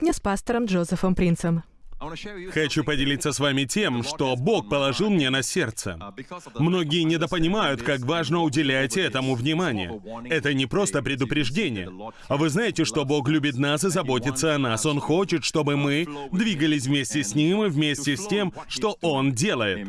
Сегодня с пастором Джозефом Принцем. Хочу поделиться с вами тем, что Бог положил мне на сердце. Многие недопонимают, как важно уделять этому внимание. Это не просто предупреждение. А вы знаете, что Бог любит нас и заботится о нас. Он хочет, чтобы мы двигались вместе с Ним и вместе с тем, что Он делает.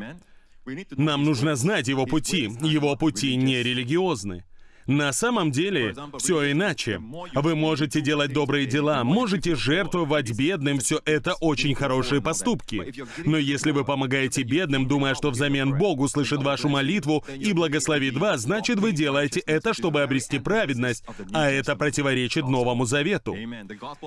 Нам нужно знать Его пути. Его пути не религиозны. На самом деле, все иначе. Вы можете делать добрые дела, можете жертвовать бедным, все это очень хорошие поступки. Но если вы помогаете бедным, думая, что взамен Бог услышит вашу молитву и благословит вас, значит, вы делаете это, чтобы обрести праведность, а это противоречит Новому Завету.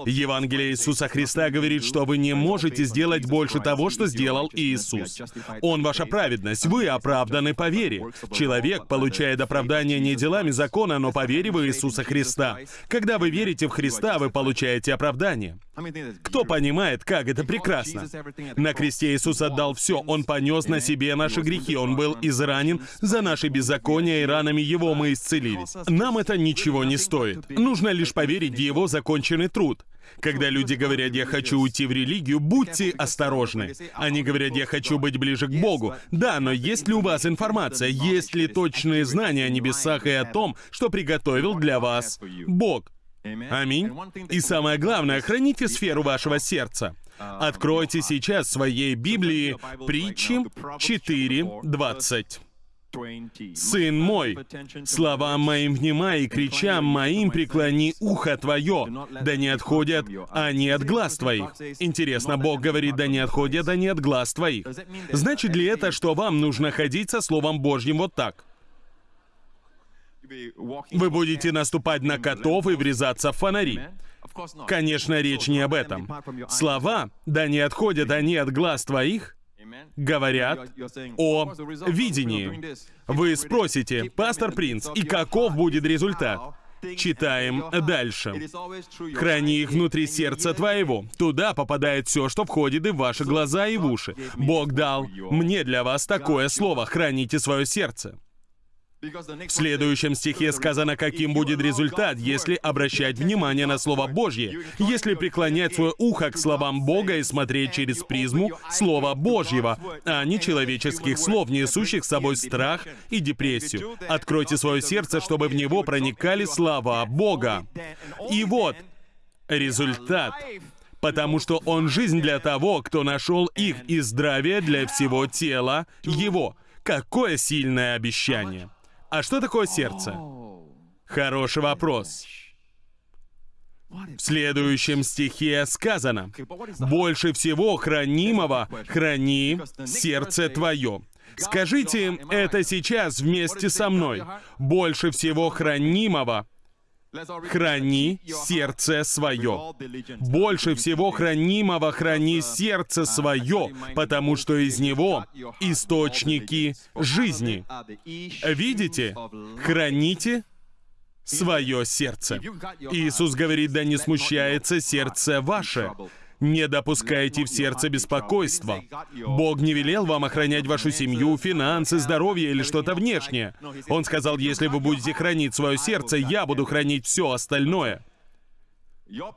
Евангелие Иисуса Христа говорит, что вы не можете сделать больше того, что сделал Иисус. Он ваша праведность, вы оправданы по вере. Человек получает оправдание не делами закона, закона, но по вере в Иисуса Христа. Когда вы верите в Христа, вы получаете оправдание. Кто понимает, как это прекрасно? На кресте Иисус отдал все. Он понес на себе наши грехи. Он был изранен за наши беззакония, и ранами Его мы исцелились. Нам это ничего не стоит. Нужно лишь поверить в Его законченный труд. Когда люди говорят «я хочу уйти в религию», будьте осторожны. Они говорят «я хочу быть ближе к Богу». Да, но есть ли у вас информация, есть ли точные знания о небесах и о том, что приготовил для вас Бог? Аминь. И самое главное, храните сферу вашего сердца. Откройте сейчас в своей Библии притчи 4.20. «Сын мой, словам моим внимай и кричам моим преклони ухо твое, да не отходят они от глаз твоих». Интересно, Бог говорит, да не отходят они от глаз твоих. Значит ли это, что вам нужно ходить со Словом Божьим вот так? Вы будете наступать на котов и врезаться в фонари. Конечно, речь не об этом. Слова, да не отходят они от глаз твоих, говорят о видении. Вы спросите, пастор Принц, и каков будет результат? Читаем дальше. «Храни их внутри сердца твоего. Туда попадает все, что входит и в ваши глаза, и в уши. Бог дал мне для вас такое слово. Храните свое сердце». В следующем стихе сказано, каким будет результат, если обращать внимание на Слово Божье, если преклонять свое ухо к словам Бога и смотреть через призму Слова Божьего, а не человеческих слов, несущих с собой страх и депрессию. Откройте свое сердце, чтобы в него проникали слова Бога. И вот результат потому что Он жизнь для того, кто нашел их, и здравие для всего тела Его. Какое сильное обещание! А что такое сердце? Хороший вопрос. В следующем стихе сказано, «Больше всего хранимого храни сердце твое». Скажите это сейчас вместе со мной. «Больше всего хранимого храни сердце свое. Больше всего хранимого храни сердце свое, потому что из него источники жизни. Видите? Храните свое сердце. Иисус говорит, да не смущается сердце ваше. Не допускайте в сердце беспокойства. Бог не велел вам охранять вашу семью, финансы, здоровье или что-то внешнее. Он сказал, если вы будете хранить свое сердце, я буду хранить все остальное.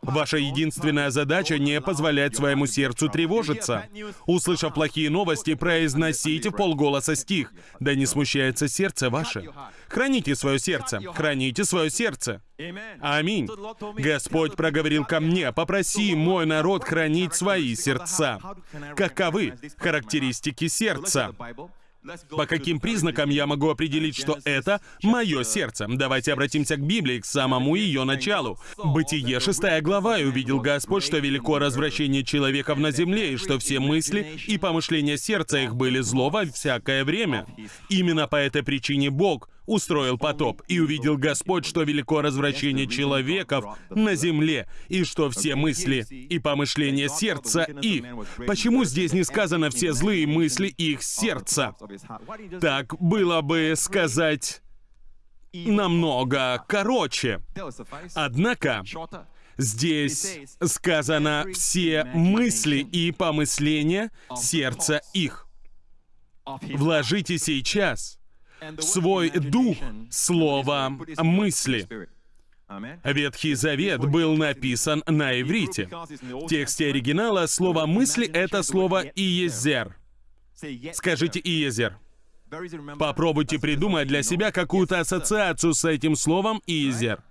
Ваша единственная задача — не позволять своему сердцу тревожиться. Услышав плохие новости, произносите в полголоса стих. Да не смущается сердце ваше. Храните свое сердце, храните свое сердце. Аминь. Господь проговорил ко мне, попроси мой народ хранить свои сердца. Каковы характеристики сердца? По каким признакам я могу определить, что это мое сердце? Давайте обратимся к Библии, к самому ее началу. Бытие, шестая глава, и увидел Господь, что велико развращение человеков на земле, и что все мысли и помышления сердца их были зло во всякое время. Именно по этой причине Бог устроил потоп, и увидел Господь, что велико развращение человеков на земле, и что все мысли и помышления сердца их. Почему здесь не сказано все злые мысли их сердца? Так было бы сказать намного короче. Однако, здесь сказано все мысли и помысления сердца их. Вложите сейчас свой дух слово мысли. Ветхий Завет был написан на иврите. В тексте оригинала слово «мысли» — это слово «иезер». Скажите «иезер». Попробуйте придумать для себя какую-то ассоциацию с этим словом «иезер».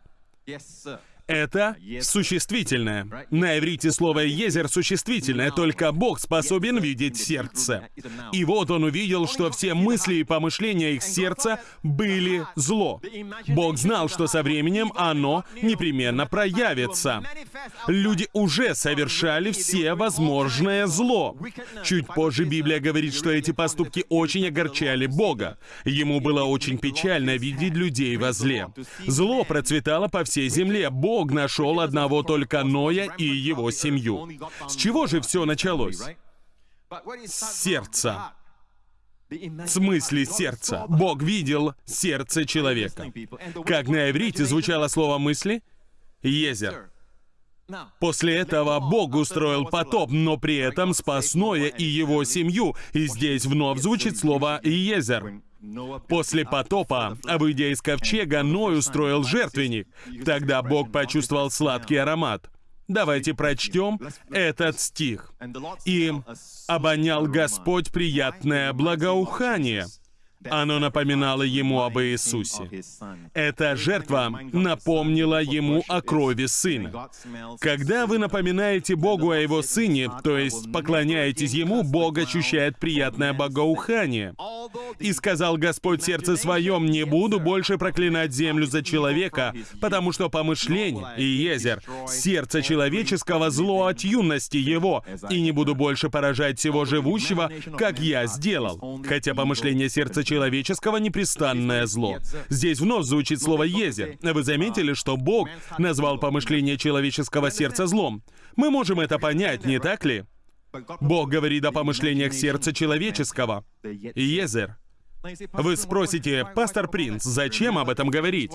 Это существительное. На иврите слово «езер» существительное, только Бог способен видеть сердце. И вот он увидел, что все мысли и помышления их сердца были зло. Бог знал, что со временем оно непременно проявится. Люди уже совершали все возможное зло. Чуть позже Библия говорит, что эти поступки очень огорчали Бога. Ему было очень печально видеть людей во зле. Зло процветало по всей земле. Бог Бог нашел одного только Ноя и его семью. С чего же все началось? С сердца. В смысле сердца. Бог видел сердце человека. Как на иврите звучало слово «мысли»? Езер. После этого Бог устроил потоп, но при этом спас Ноя и его семью, и здесь вновь звучит слово «езер». После потопа, выйдя из ковчега, Ной устроил жертвенник. Тогда Бог почувствовал сладкий аромат. Давайте прочтем этот стих. «И обонял Господь приятное благоухание». Оно напоминало ему об Иисусе. Эта жертва напомнила ему о крови Сына. Когда вы напоминаете Богу о Его Сыне, то есть поклоняетесь Ему, Бог ощущает приятное богоухание. «И сказал Господь сердце своем, не буду больше проклинать землю за человека, потому что помышление и езер, сердце человеческого зло от юности его, и не буду больше поражать всего живущего, как я сделал». Хотя помышление сердца человеческого непрестанное зло. Здесь вновь звучит слово «езер». Вы заметили, что Бог назвал помышление человеческого сердца злом? Мы можем это понять, не так ли? Бог говорит о помышлениях сердца человеческого. Езер. Вы спросите, пастор Принц, зачем об этом говорить?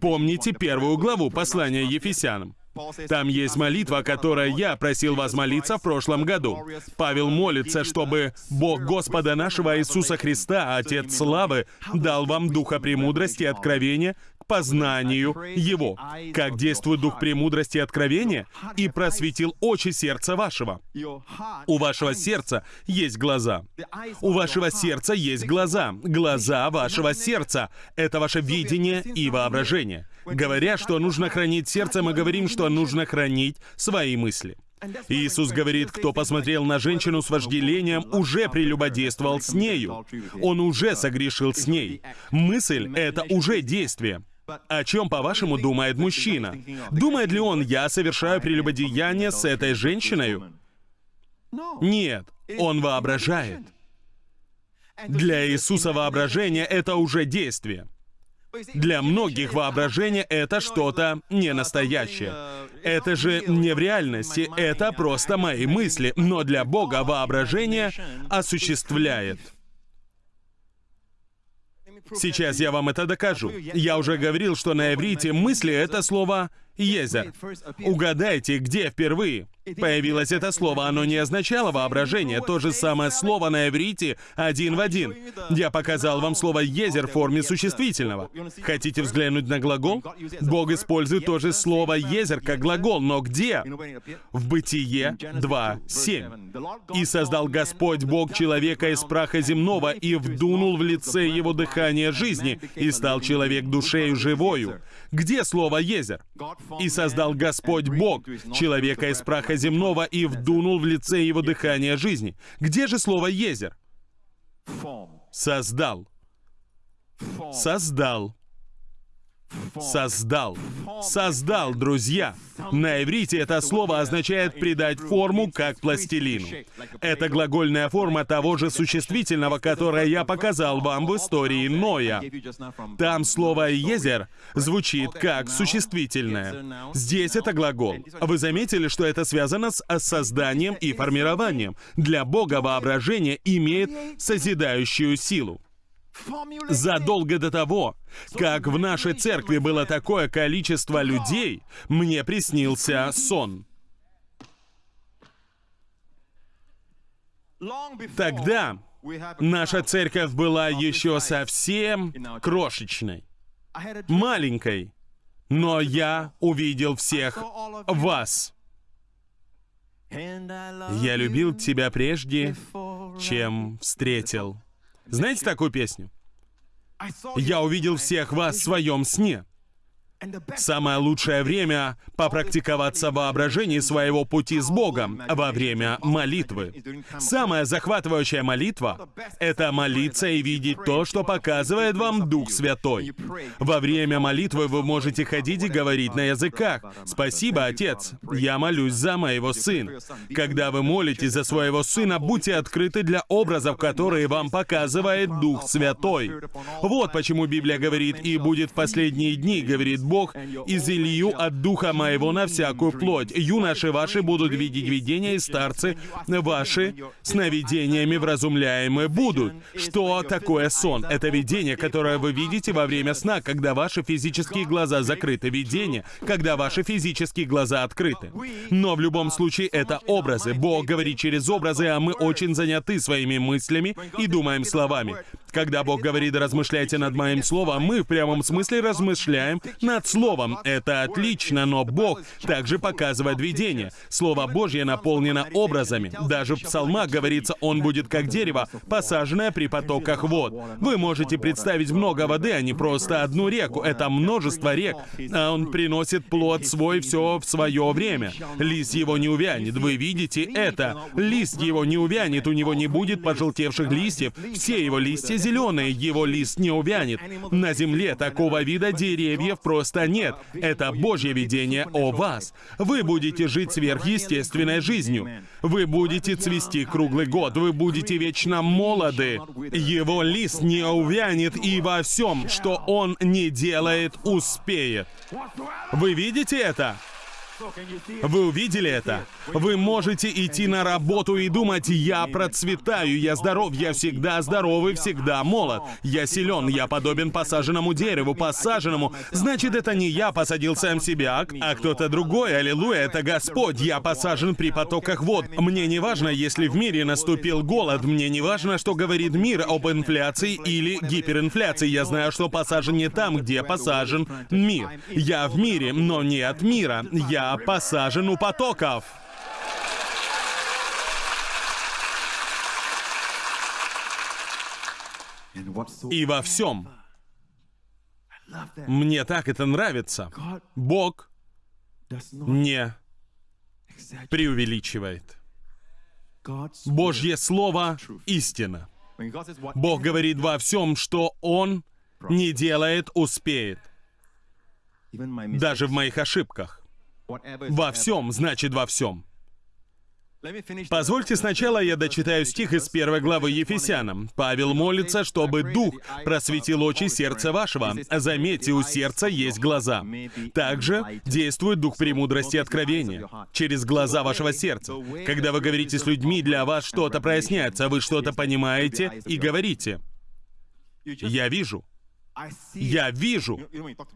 Помните первую главу послания Ефесянам. Там есть молитва, о которой я просил вас молиться в прошлом году. Павел молится, чтобы Бог Господа нашего Иисуса Христа, Отец Славы, дал вам духа премудрости и откровения познанию Его. Как действует дух премудрости и откровения? И просветил очи сердца вашего. У вашего сердца есть глаза. У вашего сердца есть глаза. Глаза вашего сердца — это ваше видение и воображение. Говоря, что нужно хранить сердце, мы говорим, что нужно хранить свои мысли. Иисус говорит, кто посмотрел на женщину с вожделением, уже прелюбодействовал с нею. Он уже согрешил с ней. Мысль — это уже действие. О чем, по-вашему, думает мужчина? Думает ли он, я совершаю прелюбодеяние с этой женщиной? Нет, он воображает. Для Иисуса воображение — это уже действие. Для многих воображение — это что-то не настоящее. Это же не в реальности, это просто мои мысли, но для Бога воображение осуществляет. Сейчас я вам это докажу. Я уже говорил, что на иврите мысли — это слово «езер». Угадайте, где впервые появилось это слово. Оно не означало воображение. То же самое слово на иврите один в один. Я показал вам слово «езер» в форме существительного. Хотите взглянуть на глагол? Бог использует то же слово «езер» как глагол, но где? В Бытие 2.7. «И создал Господь Бог человека из праха земного, и вдунул в лице его дыхание жизни, и стал человек душею живою». Где слово «езер»? «И создал Господь Бог человека из праха земного и вдунул в лице его дыхание жизни». Где же слово «езер»? Создал. Создал. Создал. Создал, друзья. На иврите это слово означает придать форму, как пластилину. Это глагольная форма того же существительного, которое я показал вам в истории Ноя. Там слово «езер» звучит как существительное. Здесь это глагол. Вы заметили, что это связано с созданием и формированием. Для Бога воображение имеет созидающую силу задолго до того, как в нашей церкви было такое количество людей, мне приснился сон. Тогда наша церковь была еще совсем крошечной, маленькой. но я увидел всех вас. Я любил тебя прежде, чем встретил. Знаете такую песню? Я увидел всех вас в своем сне. Самое лучшее время попрактиковаться в воображении своего пути с Богом во время молитвы. Самая захватывающая молитва — это молиться и видеть то, что показывает вам Дух Святой. Во время молитвы вы можете ходить и говорить на языках. «Спасибо, Отец, я молюсь за моего сына». Когда вы молитесь за своего сына, будьте открыты для образов, которые вам показывает Дух Святой. Вот почему Библия говорит «И будет в последние дни», говорит Бог, «изылью от Духа моего на всякую плоть. Юноши ваши будут видеть видения, и старцы ваши сновидениями вразумляемые будут». Что такое сон? Это видение, которое вы видите во время сна, когда ваши физические глаза закрыты. Видение, когда ваши физические глаза открыты. Но в любом случае это образы. Бог говорит через образы, а мы очень заняты своими мыслями и думаем словами. Когда Бог говорит «размышляйте над моим словом», мы в прямом смысле размышляем над словом. Это отлично, но Бог также показывает видение. Слово Божье наполнено образами. Даже в псалмах говорится «Он будет как дерево, посаженное при потоках вод». Вы можете представить много воды, а не просто одну реку. Это множество рек, а Он приносит плод свой все в свое время. Лист его не увянет. Вы видите это? Лист его не увянет, у него не будет пожелтевших листьев. Все его листья зеленые, его лист не увянет. На земле такого вида деревьев просто нет. Это Божье видение о вас. Вы будете жить сверхъестественной жизнью. Вы будете цвести круглый год. Вы будете вечно молоды. Его лист не увянет, и во всем, что он не делает, успеет. Вы видите это? Вы увидели это? Вы можете идти на работу и думать, я процветаю, я здоров, я всегда здоровый, всегда молод. Я силен, я подобен посаженному дереву, посаженному. Значит, это не я посадил сам себя, а кто-то другой. Аллилуйя, это Господь. Я посажен при потоках вод. Мне не важно, если в мире наступил голод. Мне не важно, что говорит мир об инфляции или гиперинфляции. Я знаю, что посажен не там, где посажен мир. Я в мире, но не от мира. Я посажен у потоков. И во всем. Мне так это нравится. Бог не преувеличивает. Божье Слово — истина. Бог говорит во всем, что Он не делает, успеет. Даже в моих ошибках. Во всем, значит во всем. Позвольте сначала я дочитаю стих из первой главы Ефесянам. Павел молится, чтобы Дух просветил очи сердца вашего. Заметьте, у сердца есть глаза. Также действует Дух премудрости и откровения через глаза вашего сердца. Когда вы говорите с людьми, для вас что-то проясняется, вы что-то понимаете и говорите. Я вижу. Я вижу.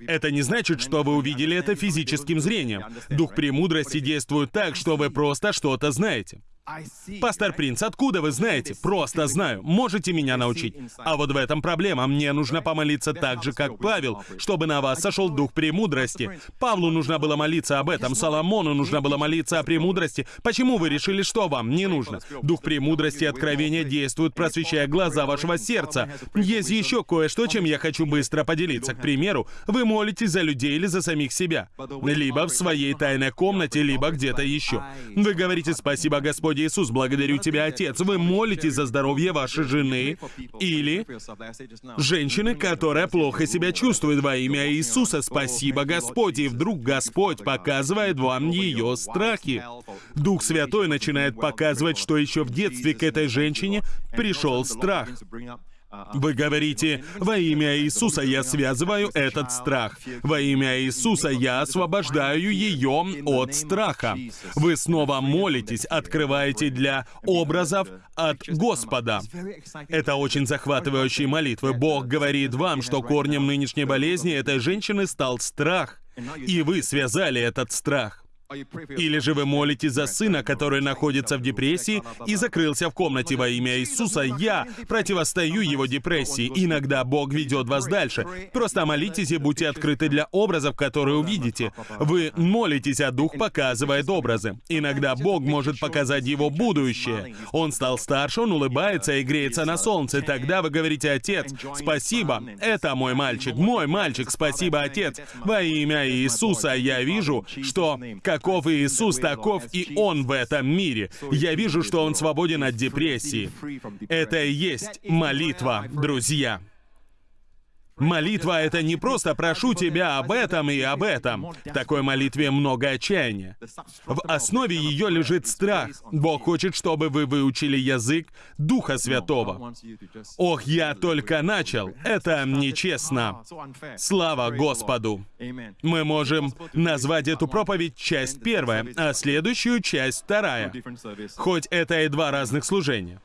Это не значит, что вы увидели это физическим зрением. Дух премудрости действует так, что вы просто что-то знаете. Пастор Принц, откуда вы знаете? Просто знаю. Можете меня научить? А вот в этом проблема. Мне нужно помолиться так же, как Павел, чтобы на вас сошел дух премудрости. Павлу нужно было молиться об этом, Соломону нужно было молиться о премудрости. Почему вы решили, что вам не нужно? Дух премудрости и откровения действует, просвещая глаза вашего сердца. Есть еще кое-что, чем я хочу быстро поделиться. К примеру, вы молитесь за людей или за самих себя. Либо в своей тайной комнате, либо где-то еще. Вы говорите «Спасибо, Господь, Господи Иисус, благодарю Тебя, Отец. Вы молитесь за здоровье вашей жены или женщины, которая плохо себя чувствует во имя Иисуса. Спасибо, Господь. И вдруг Господь показывает вам ее страхи. Дух Святой начинает показывать, что еще в детстве к этой женщине пришел страх. Вы говорите, во имя Иисуса я связываю этот страх. Во имя Иисуса я освобождаю ее от страха. Вы снова молитесь, открываете для образов от Господа. Это очень захватывающие молитвы. Бог говорит вам, что корнем нынешней болезни этой женщины стал страх. И вы связали этот страх. Или же вы молитесь за сына, который находится в депрессии и закрылся в комнате во имя Иисуса. Я противостою его депрессии. Иногда Бог ведет вас дальше. Просто молитесь и будьте открыты для образов, которые увидите. Вы молитесь, а Дух показывает образы. Иногда Бог может показать его будущее. Он стал старше, он улыбается и греется на солнце. Тогда вы говорите, Отец, спасибо, это мой мальчик, мой мальчик, спасибо, Отец. Во имя Иисуса я вижу, что каков Иисус, таков и Он в этом мире. Я вижу, что Он свободен от депрессии. Это и есть молитва, друзья. Молитва — это не просто «прошу тебя об этом и об этом». В такой молитве много отчаяния. В основе ее лежит страх. Бог хочет, чтобы вы выучили язык Духа Святого. Ох, я только начал. Это нечестно. Слава Господу. Мы можем назвать эту проповедь часть первая, а следующую часть вторая. Хоть это и два разных служения.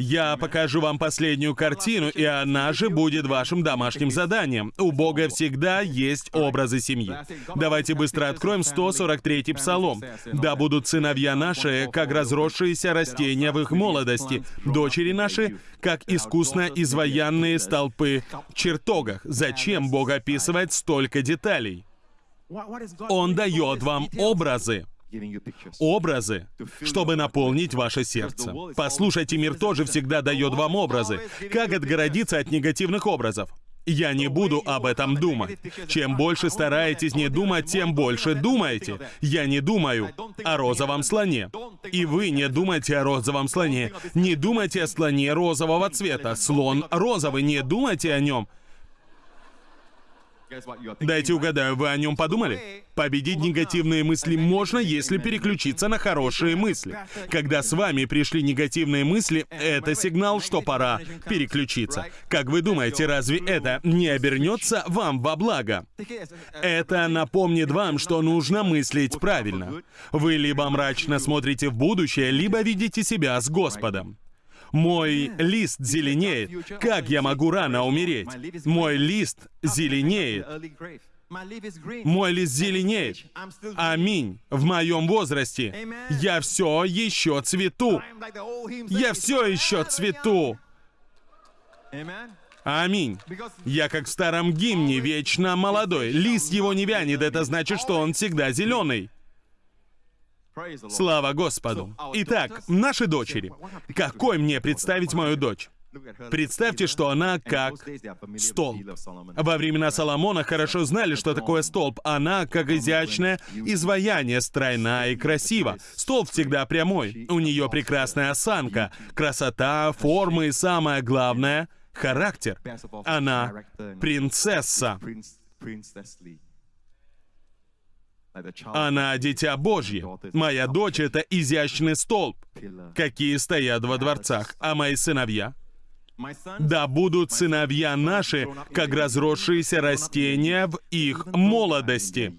Я покажу вам последнюю картину, и она же будет вашим домашним заданием. У Бога всегда есть образы семьи. Давайте быстро откроем 143-й псалом. «Да будут сыновья наши, как разросшиеся растения в их молодости, дочери наши, как искусно изваянные столпы в чертогах». Зачем Бог описывает столько деталей? Он дает вам образы образы, чтобы наполнить ваше сердце. Послушайте, мир тоже всегда дает вам образы. Как отгородиться от негативных образов? Я не буду об этом думать. Чем больше стараетесь не думать, тем больше думаете. Я не думаю о розовом слоне. И вы не думайте о розовом слоне. Не думайте о слоне розового цвета. Слон розовый, не думайте о нем. Дайте угадаю, вы о нем подумали? Победить негативные мысли можно, если переключиться на хорошие мысли. Когда с вами пришли негативные мысли, это сигнал, что пора переключиться. Как вы думаете, разве это не обернется вам во благо? Это напомнит вам, что нужно мыслить правильно. Вы либо мрачно смотрите в будущее, либо видите себя с Господом. Мой лист зеленеет. Как я могу рано умереть? Мой лист зеленеет. Мой лист зеленеет. Аминь. В моем возрасте я все еще цвету. Я все еще цвету. Аминь. Я как в старом гимне, вечно молодой. Лист его не вянет, это значит, что он всегда зеленый. Слава Господу. Итак, наши дочери. Какой мне представить мою дочь? Представьте, что она как столб. Во времена Соломона хорошо знали, что такое столб. Она как изящное изваяние, стройна и красива. Столб всегда прямой. У нее прекрасная осанка, красота, формы и самое главное — характер. Она принцесса. Она дитя Божье. Моя дочь — это изящный столб, какие стоят во дворцах, а мои сыновья да будут сыновья наши, как разросшиеся растения в их молодости.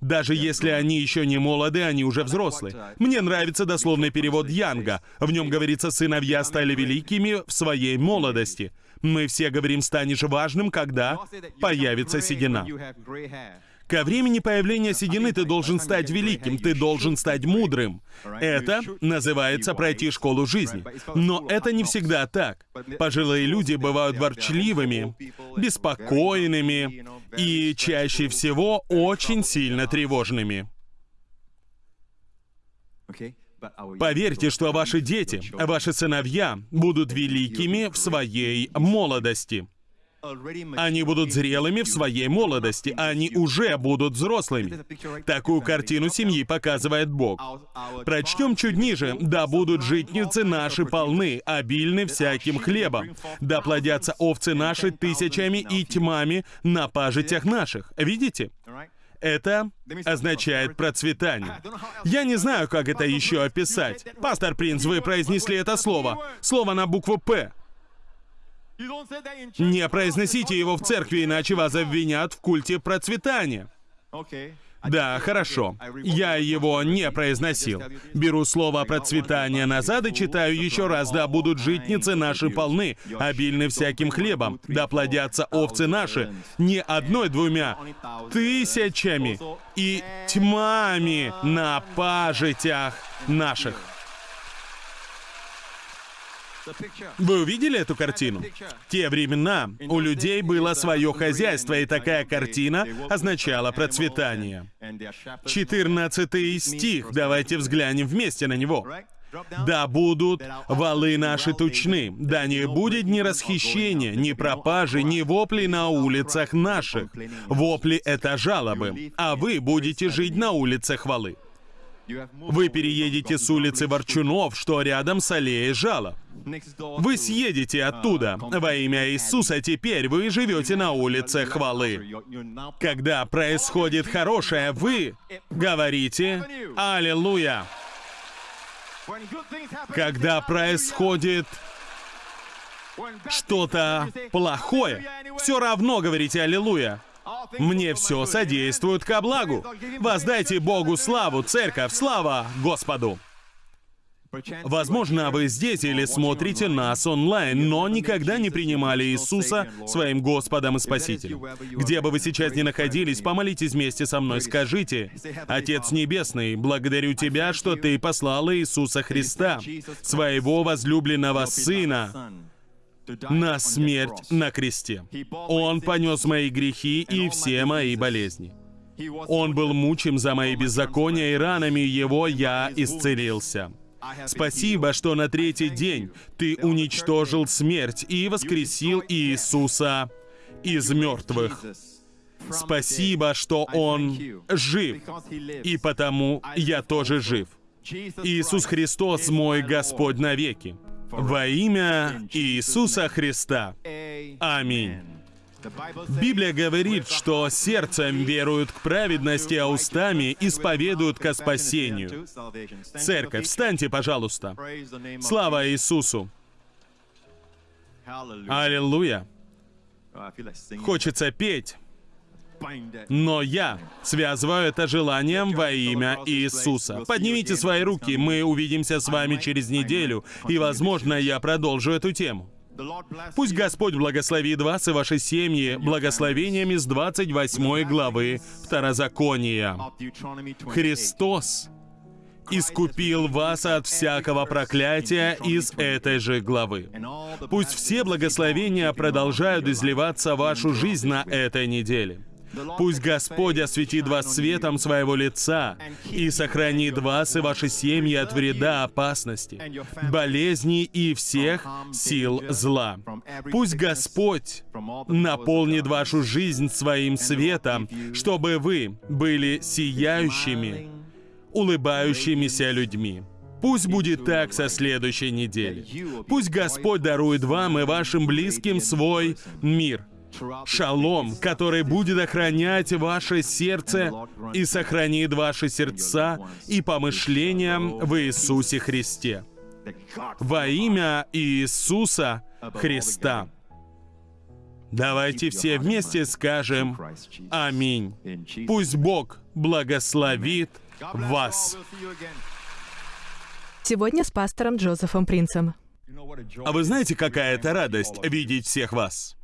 Даже если они еще не молоды, они уже взрослые. Мне нравится дословный перевод Янга. В нем говорится, сыновья стали великими в своей молодости. Мы все говорим, станешь важным, когда появится седина. Ко времени появления седины ты должен стать великим, ты должен стать мудрым. Это называется пройти школу жизни. Но это не всегда так. Пожилые люди бывают ворчливыми, беспокойными и чаще всего очень сильно тревожными. Поверьте, что ваши дети, ваши сыновья будут великими в своей молодости. Они будут зрелыми в своей молодости, они уже будут взрослыми. Такую картину семьи показывает Бог. Прочтем чуть ниже. «Да будут житницы наши полны, обильны всяким хлебом. Да плодятся овцы наши тысячами и тьмами на пажитях наших». Видите? Это означает процветание. Я не знаю, как это еще описать. Пастор Принц, вы произнесли это слово. Слово на букву «П». Не произносите его в церкви, иначе вас обвинят в культе процветания. Да, хорошо. Я его не произносил. Беру слово процветание назад и читаю еще раз. Да будут житницы наши полны, обильны всяким хлебом. Да плодятся овцы наши, не одной-двумя, тысячами и тьмами на пажитях наших. Вы увидели эту картину? В те времена у людей было свое хозяйство, и такая картина означала процветание. 14 стих, давайте взглянем вместе на него. Да будут валы наши тучны, да не будет ни расхищения, ни пропажи, ни вопли на улицах наших. Вопли — это жалобы, а вы будете жить на улицах валы. Вы переедете с улицы Ворчунов, что рядом с аллеей жалоб. Вы съедете оттуда. Во имя Иисуса теперь вы живете на улице хвалы. Когда происходит хорошее, вы говорите «Аллилуйя». Когда происходит что-то плохое, все равно говорите «Аллилуйя». Мне все содействует ко благу. Воздайте Богу славу, церковь, слава Господу. Возможно, вы здесь или смотрите нас онлайн, но никогда не принимали Иисуса своим Господом и Спасителем. Где бы вы сейчас ни находились, помолитесь вместе со мной, скажите, «Отец Небесный, благодарю Тебя, что Ты послал Иисуса Христа, своего возлюбленного Сына, на смерть на кресте. Он понес мои грехи и все мои болезни. Он был мучим за мои беззакония, и ранами его я исцелился. Спасибо, что на третий день ты уничтожил смерть и воскресил Иисуса из мертвых. Спасибо, что Он жив, и потому я тоже жив. Иисус Христос мой Господь навеки. Во имя Иисуса Христа. Аминь. Библия говорит, что сердцем веруют к праведности, а устами исповедуют ко спасению. Церковь, встаньте, пожалуйста. Слава Иисусу! Аллилуйя! Хочется петь. Но я связываю это желанием во имя Иисуса. Поднимите свои руки, мы увидимся с вами через неделю, и, возможно, я продолжу эту тему. Пусть Господь благословит вас и ваши семьи благословениями с 28 главы Второзакония. Христос искупил вас от всякого проклятия из этой же главы. Пусть все благословения продолжают изливаться в вашу жизнь на этой неделе. Пусть Господь осветит вас светом своего лица и сохранит вас и ваши семьи от вреда, опасности, болезней и всех сил зла. Пусть Господь наполнит вашу жизнь своим светом, чтобы вы были сияющими, улыбающимися людьми. Пусть будет так со следующей недели. Пусть Господь дарует вам и вашим близким свой мир — шалом, который будет охранять ваше сердце и сохранит ваши сердца и помышления в Иисусе Христе. Во имя Иисуса Христа. Давайте все вместе скажем «Аминь». Пусть Бог благословит вас. Сегодня с пастором Джозефом Принцем. А вы знаете, какая это радость видеть всех вас?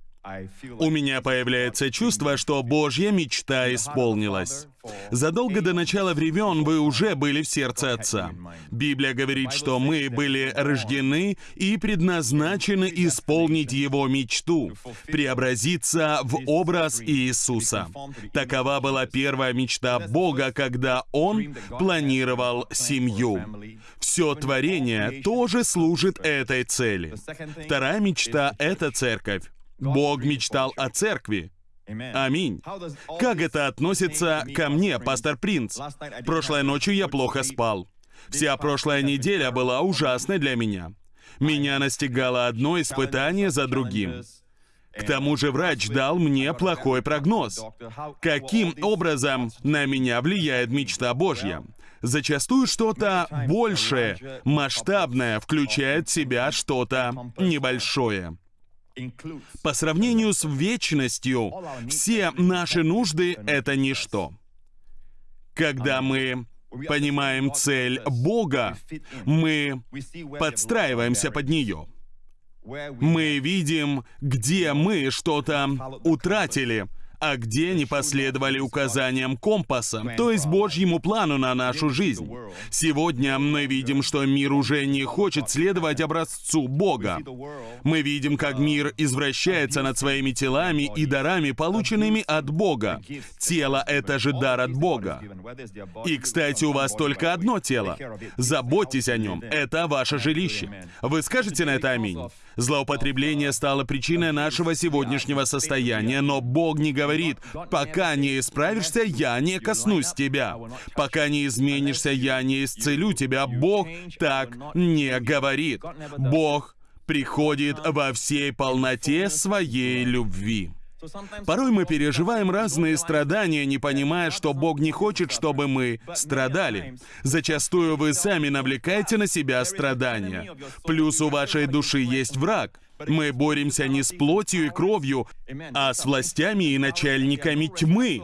У меня появляется чувство, что Божья мечта исполнилась. Задолго до начала времен вы уже были в сердце Отца. Библия говорит, что мы были рождены и предназначены исполнить Его мечту, преобразиться в образ Иисуса. Такова была первая мечта Бога, когда Он планировал семью. Все творение тоже служит этой цели. Вторая мечта — это церковь. Бог мечтал о церкви. Аминь. Как это относится ко мне, пастор Принц? Прошлой ночью я плохо спал. Вся прошлая неделя была ужасной для меня. Меня настигало одно испытание за другим. К тому же врач дал мне плохой прогноз. Каким образом на меня влияет мечта Божья? Зачастую что-то большее, масштабное включает в себя что-то небольшое. По сравнению с вечностью, все наши нужды — это ничто. Когда мы понимаем цель Бога, мы подстраиваемся под нее. Мы видим, где мы что-то утратили, а где не последовали указаниям компаса, то есть Божьему плану на нашу жизнь. Сегодня мы видим, что мир уже не хочет следовать образцу Бога. Мы видим, как мир извращается над своими телами и дарами, полученными от Бога. Тело — это же дар от Бога. И, кстати, у вас только одно тело. Заботьтесь о нем. Это ваше жилище. Вы скажете на это «Аминь». Злоупотребление стало причиной нашего сегодняшнего состояния, но Бог не говорит, пока не исправишься, я не коснусь тебя. Пока не изменишься, я не исцелю тебя. Бог так не говорит. Бог приходит во всей полноте своей любви. Порой мы переживаем разные страдания, не понимая, что Бог не хочет, чтобы мы страдали. Зачастую вы сами навлекаете на себя страдания. Плюс у вашей души есть враг. Мы боремся не с плотью и кровью, а с властями и начальниками тьмы.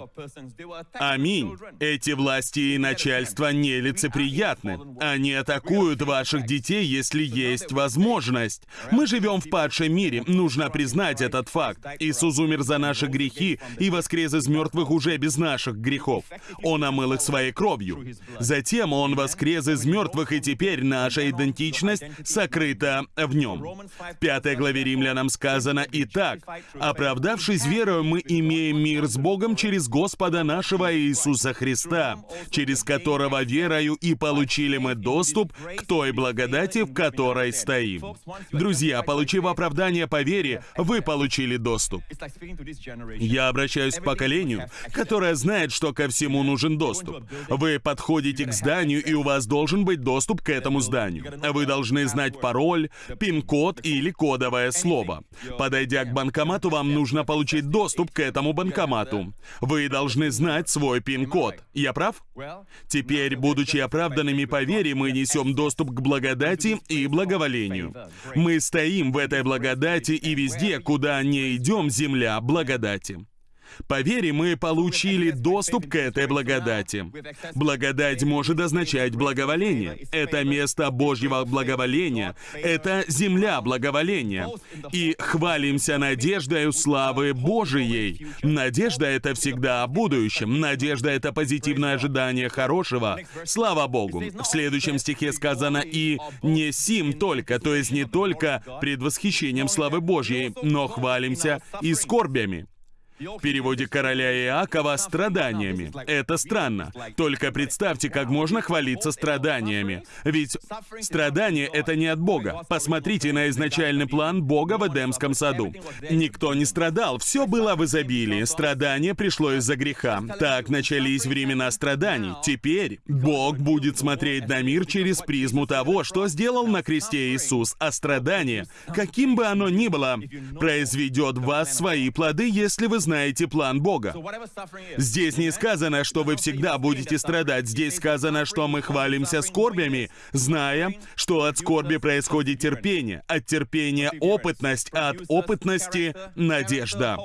Аминь. Эти власти и начальства нелицеприятны. Они атакуют ваших детей, если есть возможность. Мы живем в падшем мире, нужно признать этот факт. Иисус умер за наши грехи и воскрес из мертвых уже без наших грехов. Он омыл их своей кровью. Затем Он воскрес из мертвых, и теперь наша идентичность сокрыта в Нем. Пятая глава главе римлянам сказано «Итак, оправдавшись верою, мы имеем мир с Богом через Господа нашего Иисуса Христа, через которого верою и получили мы доступ к той благодати, в которой стоим». Друзья, получив оправдание по вере, вы получили доступ. Я обращаюсь к поколению, которое знает, что ко всему нужен доступ. Вы подходите к зданию, и у вас должен быть доступ к этому зданию. Вы должны знать пароль, пин-код или кодовое кодовое слово. Подойдя к банкомату, вам нужно получить доступ к этому банкомату. Вы должны знать свой пин-код. Я прав? Теперь, будучи оправданными по вере, мы несем доступ к благодати и благоволению. Мы стоим в этой благодати и везде, куда не идем, земля благодати. По вере мы получили доступ к этой благодати. Благодать может означать благоволение. Это место Божьего благоволения. Это земля благоволения. И хвалимся надеждой славы Божией. Надежда — это всегда о будущем. Надежда — это позитивное ожидание хорошего. Слава Богу. В следующем стихе сказано «и не сим только», то есть не только предвосхищением славы Божьей, но хвалимся и скорбями. В переводе короля Иакова «страданиями». Это странно. Только представьте, как можно хвалиться страданиями. Ведь страдания — это не от Бога. Посмотрите на изначальный план Бога в Эдемском саду. Никто не страдал, все было в изобилии. Страдание пришло из-за греха. Так начались времена страданий. Теперь Бог будет смотреть на мир через призму того, что сделал на кресте Иисус, а страдание, каким бы оно ни было, произведет в вас свои плоды, если вы знаете план Бога. Здесь не сказано, что вы всегда будете страдать. Здесь сказано, что мы хвалимся скорбями, зная, что от скорби происходит терпение, от терпения опытность, а от опытности надежда.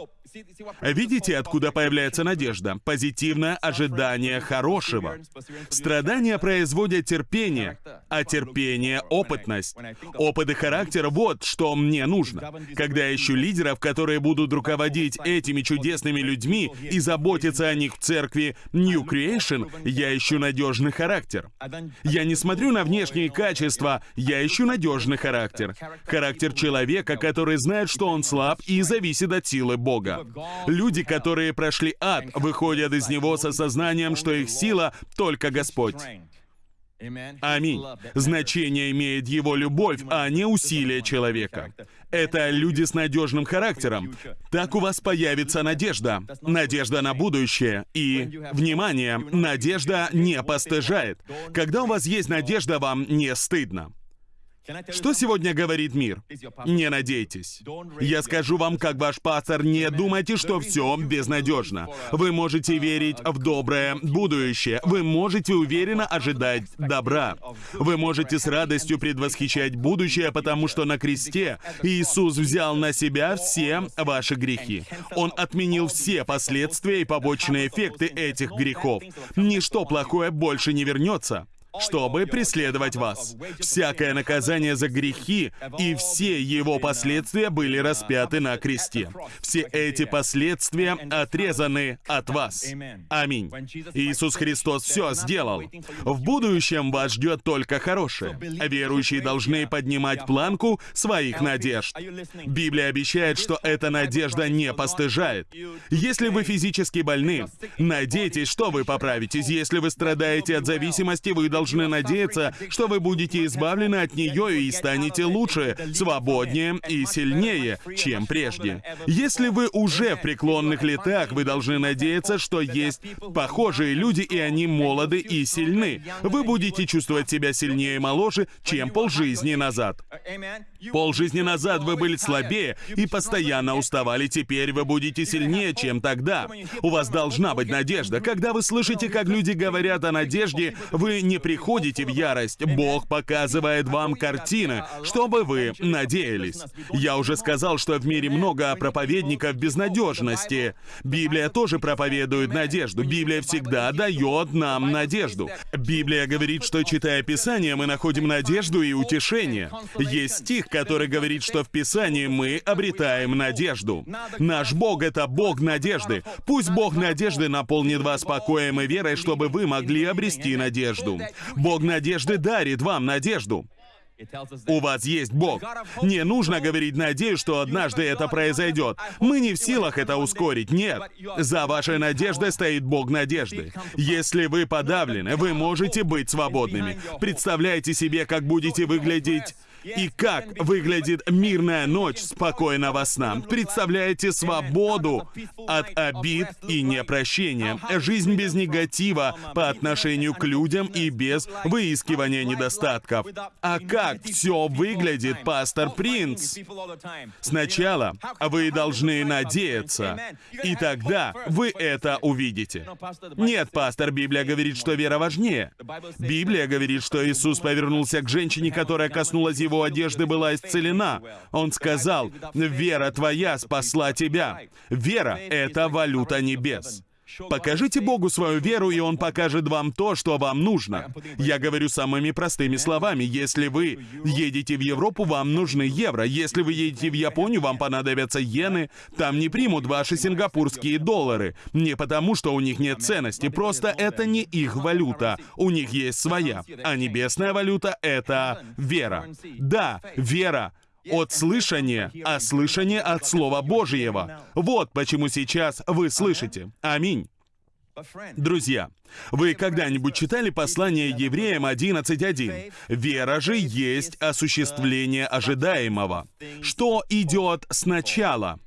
Видите, откуда появляется надежда? Позитивное ожидание хорошего. Страдания производят терпение, а терпение — опытность. Опыт и характер — вот что мне нужно. Когда я ищу лидеров, которые будут руководить этими чудесными людьми и заботиться о них в церкви New Creation, я ищу надежный характер. Я не смотрю на внешние качества, я ищу надежный характер. Характер человека, который знает, что он слаб и зависит от силы Бога. Люди, которые прошли ад, выходят из него с осознанием, что их сила — только Господь. Аминь. Значение имеет его любовь, а не усилие человека. Это люди с надежным характером. Так у вас появится надежда. Надежда на будущее. И, внимание, надежда не постыжает. Когда у вас есть надежда, вам не стыдно. Что сегодня говорит мир? Не надейтесь. Я скажу вам, как ваш пастор, не думайте, что все безнадежно. Вы можете верить в доброе будущее. Вы можете уверенно ожидать добра. Вы можете с радостью предвосхищать будущее, потому что на кресте Иисус взял на себя все ваши грехи. Он отменил все последствия и побочные эффекты этих грехов. Ничто плохое больше не вернется чтобы преследовать вас. Всякое наказание за грехи и все его последствия были распяты на кресте. Все эти последствия отрезаны от вас. Аминь. Иисус Христос все сделал. В будущем вас ждет только хорошее. Верующие должны поднимать планку своих надежд. Библия обещает, что эта надежда не постыжает. Если вы физически больны, надейтесь, что вы поправитесь. Если вы страдаете от зависимости, вы должны должны надеяться, что вы будете избавлены от нее и станете лучше, свободнее и сильнее, чем прежде. Если вы уже в преклонных летах, вы должны надеяться, что есть похожие люди, и они молоды и сильны. Вы будете чувствовать себя сильнее и моложе, чем полжизни назад. Полжизни назад вы были слабее и постоянно уставали, теперь вы будете сильнее, чем тогда. У вас должна быть надежда. Когда вы слышите, как люди говорят о надежде, вы не приходите в ярость. Бог показывает вам картины, чтобы вы надеялись. Я уже сказал, что в мире много проповедников безнадежности. Библия тоже проповедует надежду. Библия всегда дает нам надежду. Библия говорит, что читая Писание, мы находим надежду и утешение. Есть стих, который говорит, что в Писании мы обретаем надежду. Наш Бог — это Бог надежды. Пусть Бог надежды наполнит вас покоем и верой, чтобы вы могли обрести надежду. Бог надежды дарит вам надежду. У вас есть Бог. Не нужно говорить «надеюсь, что однажды это произойдет». Мы не в силах это ускорить, нет. За вашей надеждой стоит Бог надежды. Если вы подавлены, вы можете быть свободными. Представляете себе, как будете выглядеть и как выглядит мирная ночь спокойного сна. Представляете свободу от обид и непрощения. Жизнь без негатива по отношению к людям и без выискивания недостатков. А как все выглядит, пастор Принц? Сначала вы должны надеяться, и тогда вы это увидите. Нет, пастор, Библия говорит, что вера важнее. Библия говорит, что Иисус повернулся к женщине, которая коснулась его его одежды была исцелена. Он сказал, «Вера твоя спасла тебя». Вера — это валюта небес. Покажите Богу свою веру, и Он покажет вам то, что вам нужно. Я говорю самыми простыми словами. Если вы едете в Европу, вам нужны евро. Если вы едете в Японию, вам понадобятся иены. Там не примут ваши сингапурские доллары. Не потому, что у них нет ценности, просто это не их валюта. У них есть своя. А небесная валюта — это вера. Да, вера от слышания, а слышание от Слова Божьего. Вот почему сейчас вы слышите. Аминь. Друзья, вы когда-нибудь читали послание евреям 11.1? Вера же есть осуществление ожидаемого. Что идет сначала?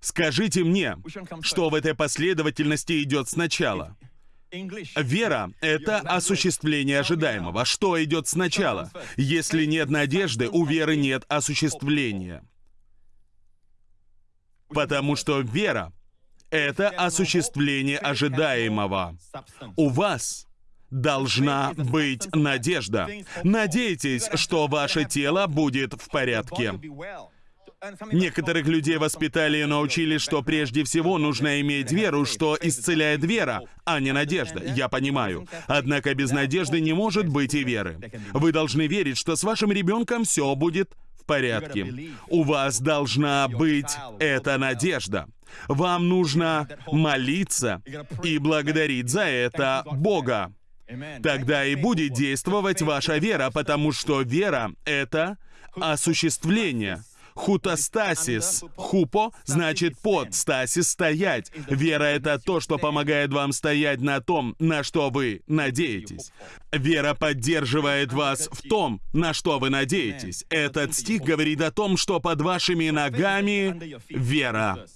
Скажите мне, что в этой последовательности идет сначала? Вера — это осуществление ожидаемого. Что идет сначала? Если нет надежды, у веры нет осуществления. Потому что вера — это осуществление ожидаемого. У вас должна быть надежда. Надейтесь, что ваше тело будет в порядке. Некоторых людей воспитали и научили, что прежде всего нужно иметь веру, что исцеляет вера, а не надежда. Я понимаю. Однако без надежды не может быть и веры. Вы должны верить, что с вашим ребенком все будет в порядке. У вас должна быть эта надежда. Вам нужно молиться и благодарить за это Бога. Тогда и будет действовать ваша вера, потому что вера — это осуществление — Хутостасис. Хупо значит под, стасис — стоять. Вера — это то, что помогает вам стоять на том, на что вы надеетесь. Вера поддерживает вас в том, на что вы надеетесь. Этот стих говорит о том, что под вашими ногами вера.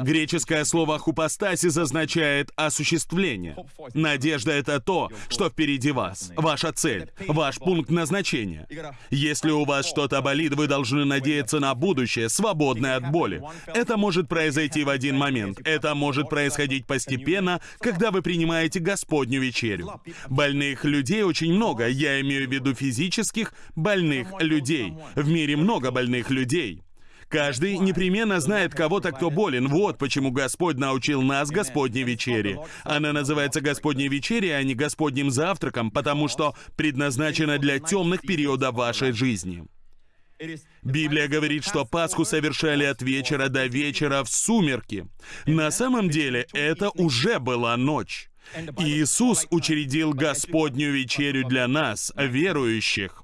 Греческое слово «хупостасис» означает «осуществление». Надежда — это то, что впереди вас, ваша цель, ваш пункт назначения. Если у вас что-то болит, вы должны надеяться на будущее, свободное от боли. Это может произойти в один момент. Это может происходить постепенно, когда вы принимаете Господню вечерю. Больных людей очень много. Я имею в виду физических больных людей. В мире много больных людей. Каждый непременно знает кого-то, кто болен. Вот почему Господь научил нас Господней вечере. Она называется Господней вечерей, а не Господним завтраком, потому что предназначена для темных периодов вашей жизни. Библия говорит, что Пасху совершали от вечера до вечера в сумерки. На самом деле это уже была ночь. Иисус учредил Господнюю вечерю для нас, верующих.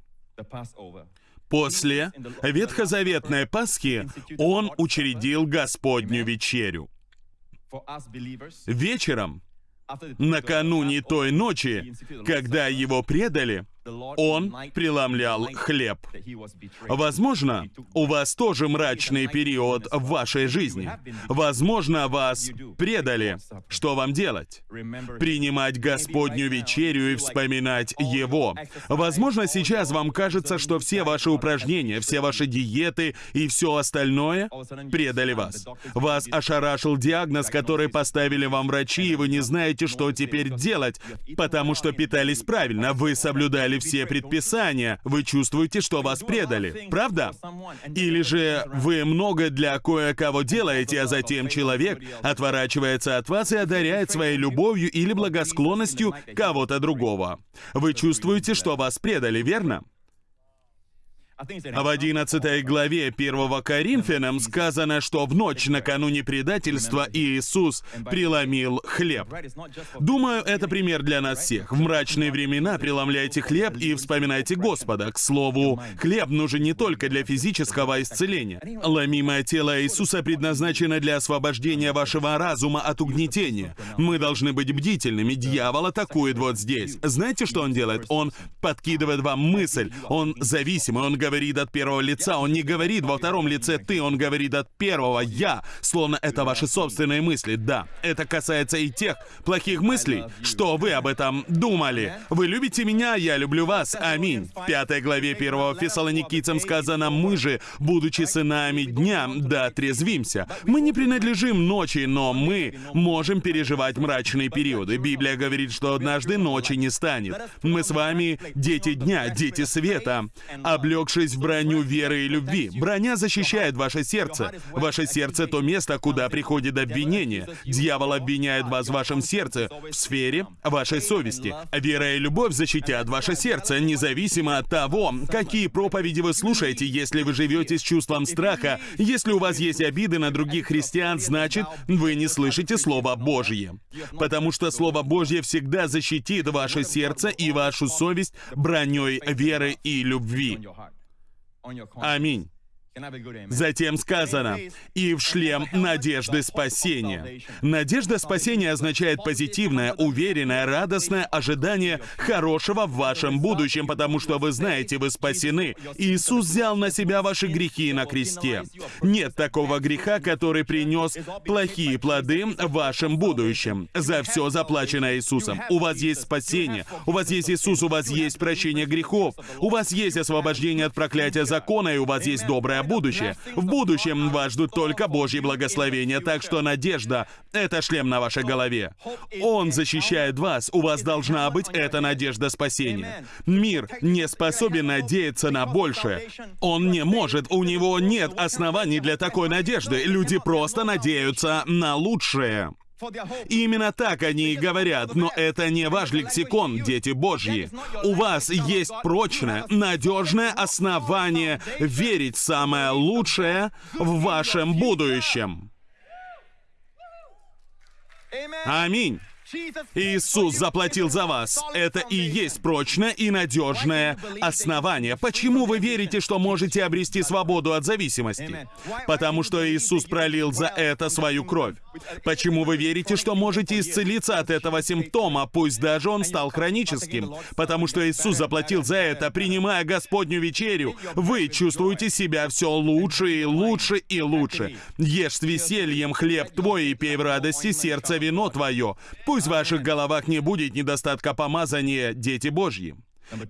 После ветхозаветной Пасхи он учредил Господню вечерю. Вечером, накануне той ночи, когда его предали, он преломлял хлеб. Возможно, у вас тоже мрачный период в вашей жизни. Возможно, вас предали. Что вам делать? Принимать Господню вечерю и вспоминать Его. Возможно, сейчас вам кажется, что все ваши упражнения, все ваши диеты и все остальное предали вас. Вас ошарашил диагноз, который поставили вам врачи, и вы не знаете, что теперь делать, потому что питались правильно, вы соблюдали все предписания, вы чувствуете, что вас предали, правда? Или же вы много для кое-кого делаете, а затем человек отворачивается от вас и одаряет своей любовью или благосклонностью кого-то другого. Вы чувствуете, что вас предали, верно? В 11 главе 1 Коринфянам сказано, что в ночь накануне предательства Иисус преломил хлеб. Думаю, это пример для нас всех. В мрачные времена преломляйте хлеб и вспоминайте Господа. К слову, хлеб нужен не только для физического исцеления. Ломимое тело Иисуса предназначено для освобождения вашего разума от угнетения. Мы должны быть бдительными. Дьявол атакует вот здесь. Знаете, что он делает? Он подкидывает вам мысль. Он зависимый, он говорит, говорит от первого лица, он не говорит во втором лице «ты», он говорит от первого «я», словно это ваши собственные мысли. Да, это касается и тех плохих мыслей, что вы об этом думали. Вы любите меня, я люблю вас. Аминь. В пятой главе первого Фессалоникийцам сказано «Мы же, будучи сынами дня, да трезвимся». Мы не принадлежим ночи, но мы можем переживать мрачные периоды. Библия говорит, что однажды ночи не станет. Мы с вами дети дня, дети света, облегшие облачившись в броню веры и любви. Броня защищает ваше сердце. Ваше сердце — то место, куда приходит обвинение. Дьявол обвиняет вас в вашем сердце, в сфере вашей совести. Вера и любовь защитят ваше сердце, независимо от того, какие проповеди вы слушаете. Если вы живете с чувством страха, если у вас есть обиды на других христиан, значит, вы не слышите Слово Божье. Потому что Слово Божье всегда защитит ваше сердце и вашу совесть броней веры и любви. Аминь. Затем сказано, «И в шлем надежды спасения». Надежда спасения означает позитивное, уверенное, радостное ожидание хорошего в вашем будущем, потому что вы знаете, вы спасены. Иисус взял на себя ваши грехи на кресте. Нет такого греха, который принес плохие плоды в вашем будущем. За все заплачено Иисусом. У вас есть спасение, у вас есть Иисус, у вас есть прощение грехов, у вас есть освобождение от проклятия закона, и у вас есть доброе будущее. В будущем вас ждут только Божьи благословения, так что надежда — это шлем на вашей голове. Он защищает вас, у вас должна быть эта надежда спасения. Мир не способен надеяться на большее. Он не может, у него нет оснований для такой надежды. Люди просто надеются на лучшее. И именно так они и говорят, но это не ваш лексикон, дети Божьи. У вас есть прочное, надежное основание верить в самое лучшее в вашем будущем. Аминь. Иисус заплатил за вас. Это и есть прочное и надежное основание. Почему вы верите, что можете обрести свободу от зависимости? Потому что Иисус пролил за это свою кровь. Почему вы верите, что можете исцелиться от этого симптома, пусть даже он стал хроническим? Потому что Иисус заплатил за это, принимая Господню вечерю. Вы чувствуете себя все лучше и лучше и лучше. Ешь с весельем хлеб твой и пей в радости сердце вино твое. Пусть в ваших головах не будет недостатка помазания, дети Божьи.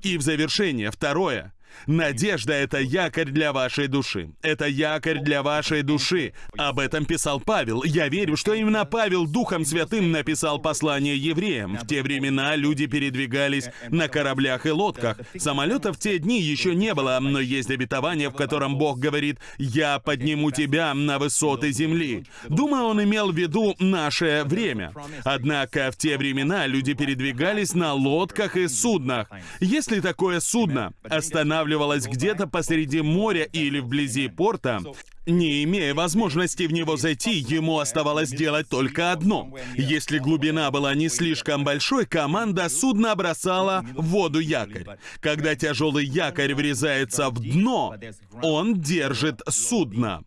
И в завершение, второе. Надежда — это якорь для вашей души. Это якорь для вашей души. Об этом писал Павел. Я верю, что именно Павел Духом Святым написал послание евреям. В те времена люди передвигались на кораблях и лодках. Самолетов в те дни еще не было, но есть обетование, в котором Бог говорит «Я подниму тебя на высоты земли». Думаю, он имел в виду наше время. Однако в те времена люди передвигались на лодках и суднах. Если такое судно останавливалось останавливалась где-то посреди моря или вблизи порта, не имея возможности в него зайти, ему оставалось делать только одно. Если глубина была не слишком большой, команда судна бросала в воду якорь. Когда тяжелый якорь врезается в дно, он держит судно.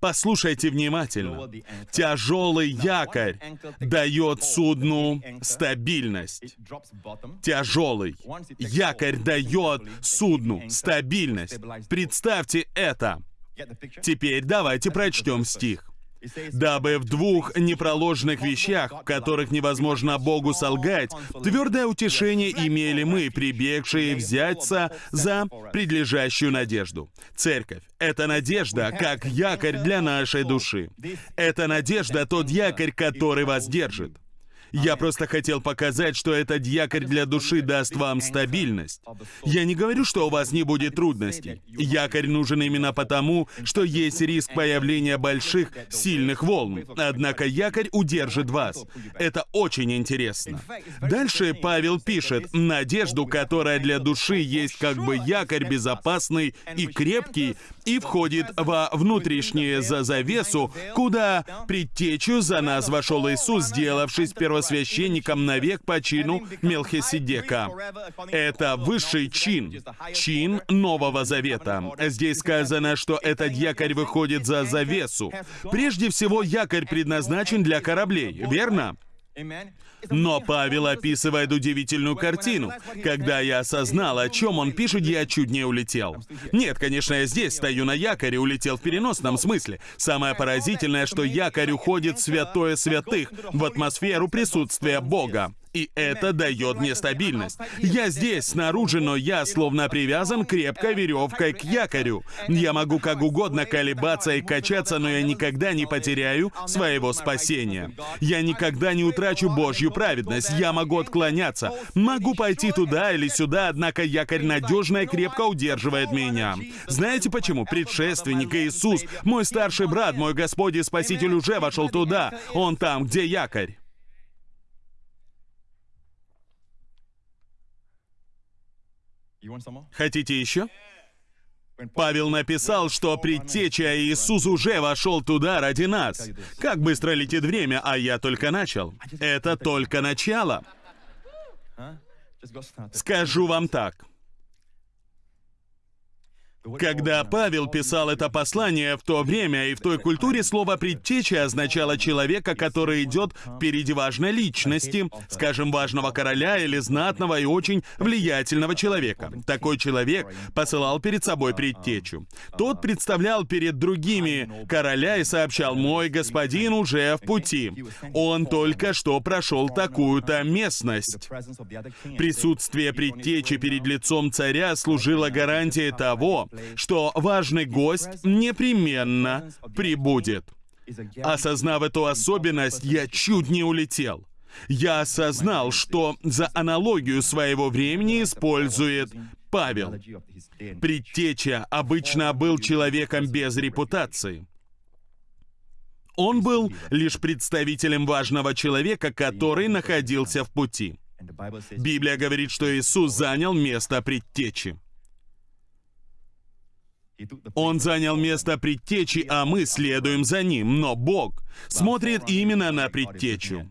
Послушайте внимательно. Тяжелый якорь дает судну стабильность. Тяжелый якорь дает судну стабильность. Представьте это. Теперь давайте прочтем стих дабы в двух непроложных вещах, в которых невозможно Богу солгать, твердое утешение имели мы, прибегшие взяться за предлежащую надежду. Церковь — это надежда, как якорь для нашей души. Это надежда — тот якорь, который вас держит. Я просто хотел показать, что этот якорь для души даст вам стабильность. Я не говорю, что у вас не будет трудностей. Якорь нужен именно потому, что есть риск появления больших, сильных волн. Однако якорь удержит вас. Это очень интересно. Дальше Павел пишет, надежду, которая для души есть как бы якорь безопасный и крепкий, и входит во внутреннее за завесу, куда предтечу за нас вошел Иисус, сделавшись первосвященником навек по чину Мелхиседека. Это высший чин, чин Нового Завета. Здесь сказано, что этот якорь выходит за завесу. Прежде всего, якорь предназначен для кораблей, верно? Но Павел описывает удивительную картину. Когда я осознал, о чем он пишет, я чуть не улетел. Нет, конечно, я здесь стою на якоре, улетел в переносном смысле. Самое поразительное, что якорь уходит в святое святых, в атмосферу присутствия Бога. И это дает мне стабильность. Я здесь, снаружи, но я словно привязан крепкой веревкой к якорю. Я могу как угодно колебаться и качаться, но я никогда не потеряю своего спасения. Я никогда не утрачу Божью праведность. Я могу отклоняться. Могу пойти туда или сюда, однако якорь надежно и крепко удерживает меня. Знаете почему? Предшественник Иисус, мой старший брат, мой Господь и Спаситель уже вошел туда. Он там, где якорь. Хотите еще? Павел написал, что предтеча Иисус уже вошел туда ради нас. Как быстро летит время, а я только начал. Это только начало. Скажу вам так. Когда Павел писал это послание в то время и в той культуре, слово «предтеча» означало человека, который идет впереди важной личности, скажем, важного короля или знатного и очень влиятельного человека. Такой человек посылал перед собой предтечу. Тот представлял перед другими короля и сообщал «Мой господин уже в пути. Он только что прошел такую-то местность». Присутствие предтечи перед лицом царя служило гарантией того, что важный гость непременно прибудет. Осознав эту особенность, я чуть не улетел. Я осознал, что за аналогию своего времени использует Павел. Предтеча обычно был человеком без репутации. Он был лишь представителем важного человека, который находился в пути. Библия говорит, что Иисус занял место предтечи. Он занял место предтечи, а мы следуем за ним, но Бог смотрит именно на предтечу.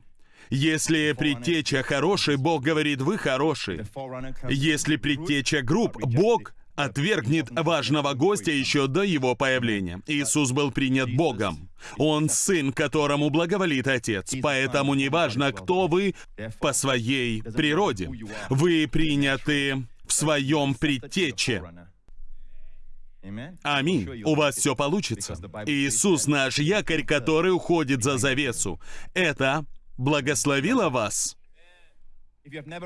Если предтеча хороший, Бог говорит, вы хороший. Если предтеча груб, Бог отвергнет важного гостя еще до его появления. Иисус был принят Богом. Он сын, которому благоволит Отец. Поэтому неважно, кто вы по своей природе. Вы приняты в своем предтече. Аминь. У вас все получится. Иисус наш якорь, который уходит за завесу. Это благословило вас?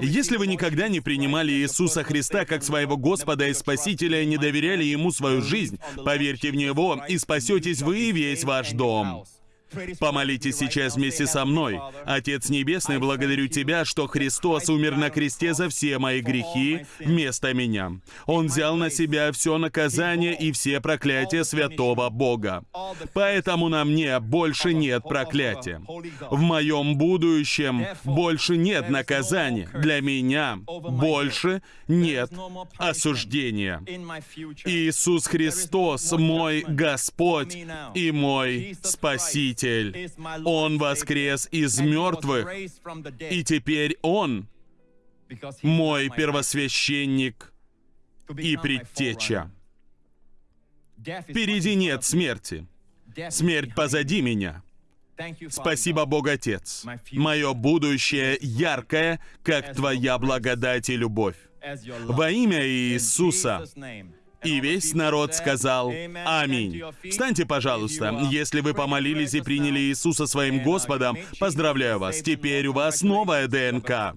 Если вы никогда не принимали Иисуса Христа как своего Господа и Спасителя и не доверяли Ему свою жизнь, поверьте в Него, и спасетесь вы и весь ваш дом. Помолитесь сейчас вместе со мной. Отец Небесный, благодарю Тебя, что Христос умер на кресте за все мои грехи вместо меня. Он взял на себя все наказание и все проклятия святого Бога. Поэтому на мне больше нет проклятия. В моем будущем больше нет наказания. Для меня больше нет осуждения. Иисус Христос мой Господь и мой Спаситель. Спаситель. Он воскрес из мертвых, и теперь Он мой первосвященник и предтеча. Впереди нет смерти. Смерть позади меня. Спасибо, Бог Отец. Мое будущее яркое, как Твоя благодать и любовь. Во имя Иисуса и весь народ сказал «Аминь». Встаньте, пожалуйста. Если вы помолились и приняли Иисуса своим Господом, поздравляю вас. Теперь у вас новая ДНК.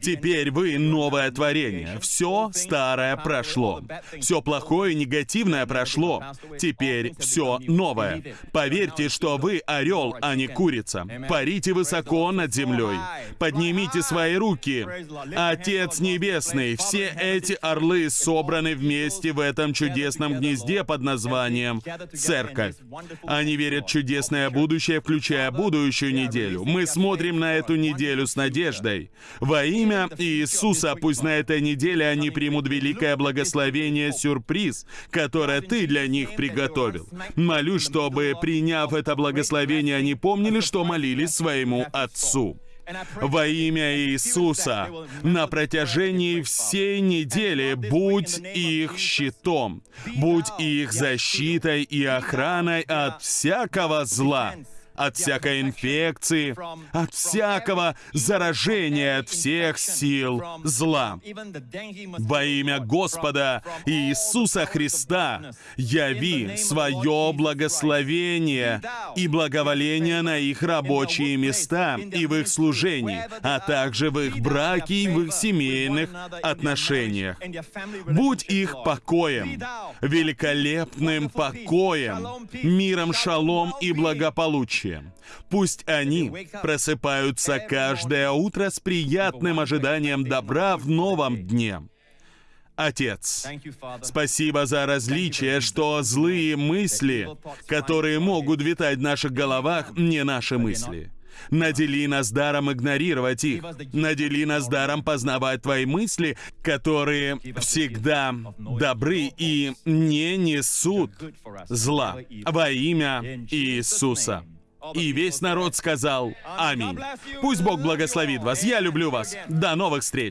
Теперь вы новое творение. Все старое прошло. Все плохое и негативное прошло. Теперь все новое. Поверьте, что вы орел, а не курица. Парите высоко над землей. Поднимите свои руки. Отец Небесный, все эти орлы собраны вместе в этом этом чудесном гнезде под названием «Церковь». Они верят в чудесное будущее, включая будущую неделю. Мы смотрим на эту неделю с надеждой. Во имя Иисуса пусть на этой неделе они примут великое благословение сюрприз, которое Ты для них приготовил. Молюсь, чтобы, приняв это благословение, они помнили, что молились своему Отцу во имя Иисуса. На протяжении всей недели будь их щитом, будь их защитой и охраной от всякого зла от всякой инфекции, от всякого заражения, от всех сил зла. Во имя Господа Иисуса Христа яви свое благословение и благоволение на их рабочие места и в их служении, а также в их браке и в их семейных отношениях. Будь их покоем, великолепным покоем, миром шалом и благополучием будущее. Пусть они просыпаются каждое утро с приятным ожиданием добра в новом дне. Отец, спасибо за различие, что злые мысли, которые могут витать в наших головах, не наши мысли. Надели нас даром игнорировать их. Надели нас даром познавать Твои мысли, которые всегда добры и не несут зла во имя Иисуса. И весь народ сказал «Аминь». Пусть Бог благословит вас. Я люблю вас. До новых встреч.